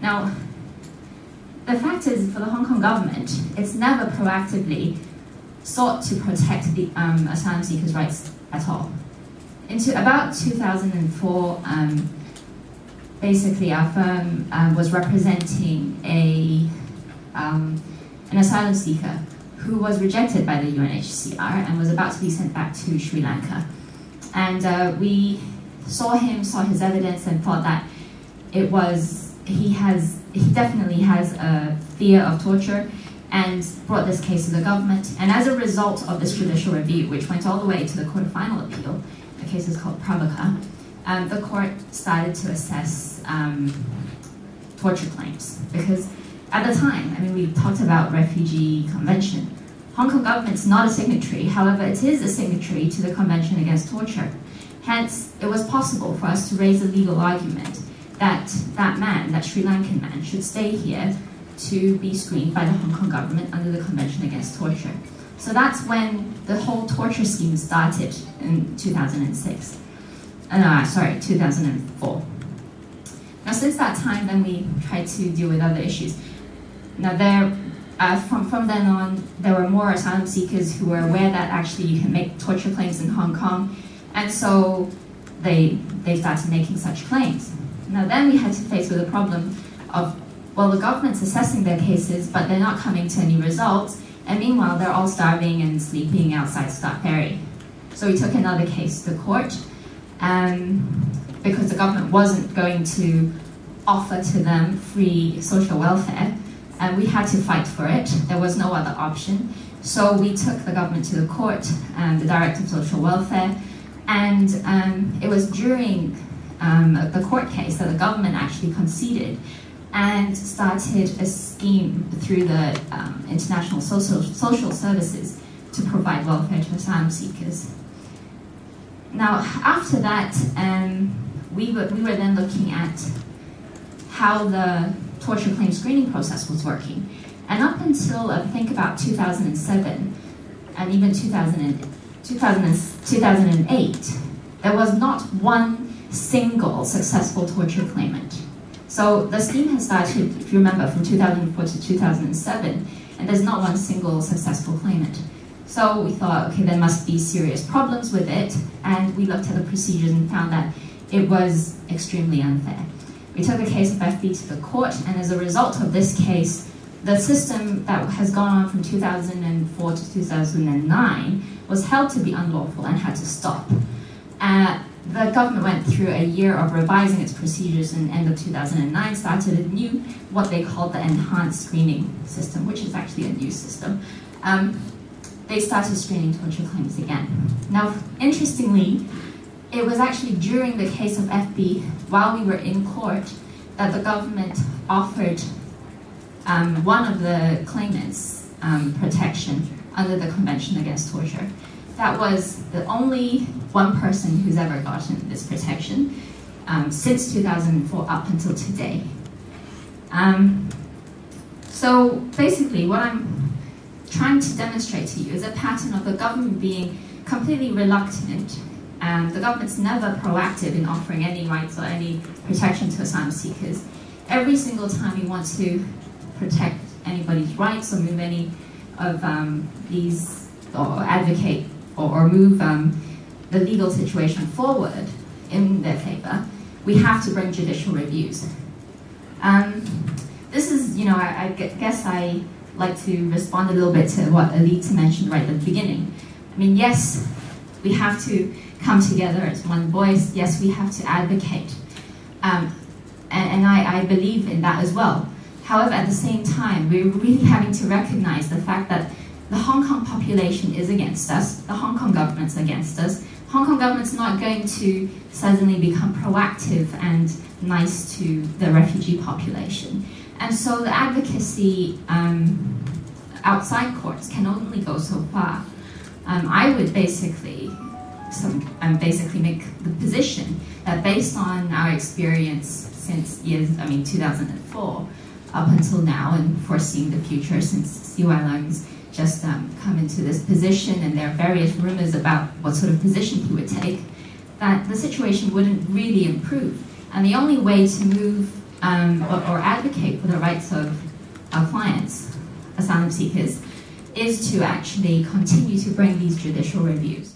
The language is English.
Now, the fact is, for the Hong Kong government, it's never proactively sought to protect the um, asylum seekers' rights at all. Into about 2004, um, basically our firm um, was representing a um, an asylum seeker who was rejected by the UNHCR and was about to be sent back to Sri Lanka. And uh, we saw him, saw his evidence, and thought that it was he has he definitely has a fear of torture and brought this case to the government. And as a result of this judicial review, which went all the way to the Court of Final Appeal, the case is called Prabakar, um, the court started to assess um, torture claims. Because at the time, I mean, we talked about refugee convention. Hong Kong government's not a signatory, however, it is a signatory to the Convention Against Torture. Hence, it was possible for us to raise a legal argument that that man, that Sri Lankan man, should stay here to be screened by the Hong Kong government under the Convention Against Torture. So that's when the whole torture scheme started in 2006. Uh, sorry, 2004. Now, since that time, then we tried to deal with other issues. Now, there, uh, from, from then on, there were more asylum seekers who were aware that actually you can make torture claims in Hong Kong, and so they, they started making such claims. Now, then we had to face with a problem of, well, the government's assessing their cases, but they're not coming to any results, and meanwhile, they're all starving and sleeping outside Star Ferry. So we took another case to court, um, because the government wasn't going to offer to them free social welfare, and we had to fight for it. There was no other option. So we took the government to the court, and the Director of Social Welfare, and um, it was during um, the court case that the government actually conceded and started a scheme through the um, International Social, Social Services to provide welfare to asylum seekers. Now, after that, um, we, were, we were then looking at how the torture claim screening process was working. And up until, I think, about 2007, and even 2000, 2000, 2008, there was not one single successful torture claimant. So the scheme has started, if you remember, from 2004 to 2007, and there's not one single successful claimant. So we thought, okay, there must be serious problems with it, and we looked at the procedures and found that it was extremely unfair. We took the case of FB to the court, and as a result of this case, the system that has gone on from 2004 to 2009 was held to be unlawful and had to stop. The government went through a year of revising its procedures and end of 2009 started a new, what they called the enhanced screening system, which is actually a new system. Um, they started screening torture claims again. Now, interestingly, it was actually during the case of FB, while we were in court, that the government offered um, one of the claimants um, protection under the Convention Against Torture that was the only one person who's ever gotten this protection um, since 2004 up until today. Um, so basically what I'm trying to demonstrate to you is a pattern of the government being completely reluctant and the government's never proactive in offering any rights or any protection to asylum seekers. Every single time you want to protect anybody's rights or move any of um, these or advocate or, or move um, the legal situation forward in their favor, we have to bring judicial reviews. Um, this is, you know, I, I, guess I like to respond a little bit to what Alita mentioned right at the beginning. I mean, yes, we have to come together as one voice. Yes, we have to advocate. Um, and, and I, I believe in that as well. However, at the same time, we're really having to recognize the fact that the Hong Kong population is against us, the Hong Kong government's against us. Hong Kong government's not going to suddenly become proactive and nice to the refugee population. And so the advocacy um, outside courts can only go so far. Um, I would basically some, um, basically make the position that based on our experience since years, I mean 2004, up until now and foreseeing the future since CY Leung's just um, come into this position and there are various rumors about what sort of position he would take, that the situation wouldn't really improve. And the only way to move um, or, or advocate for the rights of our clients, asylum seekers, is to actually continue to bring these judicial reviews.